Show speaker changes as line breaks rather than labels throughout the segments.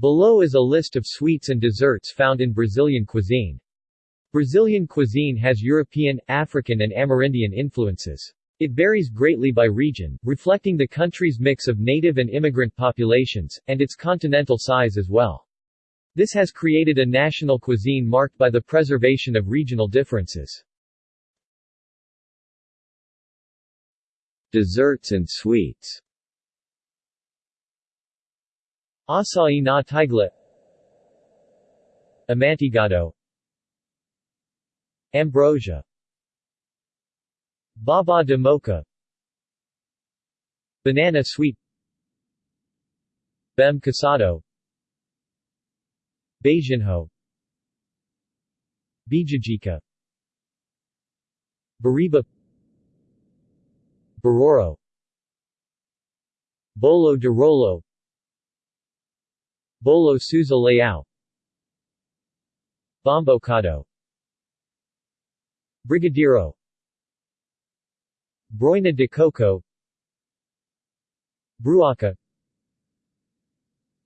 Below is a list of sweets and desserts found in Brazilian cuisine. Brazilian cuisine has European, African and Amerindian influences. It varies greatly by region, reflecting the country's mix of native and immigrant populations, and its continental size as well. This has created a national cuisine marked by the preservation of regional differences. Desserts and sweets Açaí na tigela Amanteigado Ambrosia. Baba de moça. Banana sweet. Bem casado Beijinho. Bijajica Bariba. Baroro. Bolo de Rolo Bolo Souza Leao Bombocado. Brigadeiro Broina de Coco. Bruaca.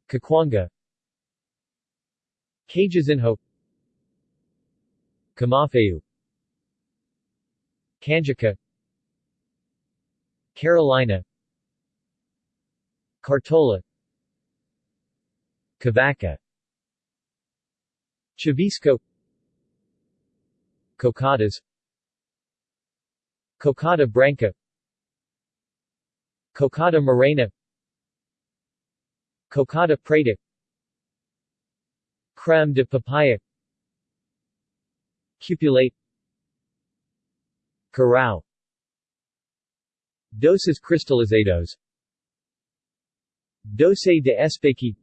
Caquanga. Cajuzinho. Camafeu Canjica. Carolina. Cartola Cavaca Chavisco. Cocadas Cocada Branca. Cocada Morena. Cocada Preta Creme de papaya. Cupulate. Curau Doces cristalizados Doce de Espequi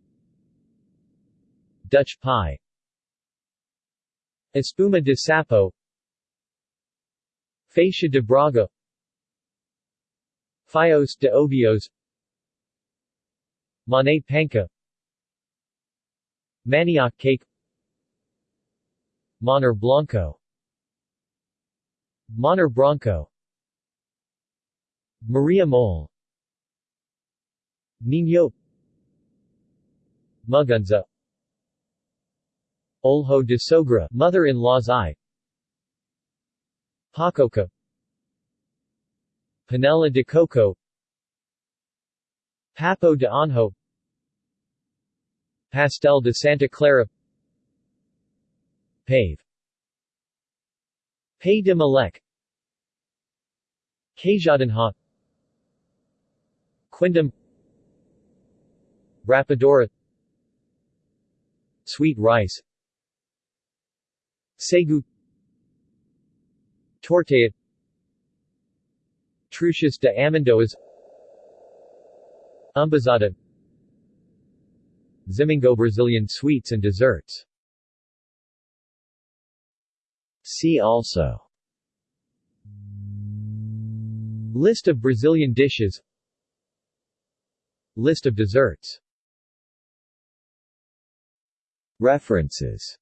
Dutch pie. Espuma de sapo. Feixa de Braga. Fios de Ovos. Monet panca Manioc cake. Moner Blanco. Moner Bronco Maria Mole. Nino. Mungunzá Olho de Sogra mother-in-law's eye. Paçoca. Panela de Coco. Papo de Anjo. Pastel de Santa Clara. Pavê. Pay de Malek. Queijadinha Quindim. Rapadura. Sweet rice Sagu Tortilla Truchas de Amendoas Umbuzada Zimingo Brazilian sweets and desserts. See also. List of Brazilian dishes. List of desserts. References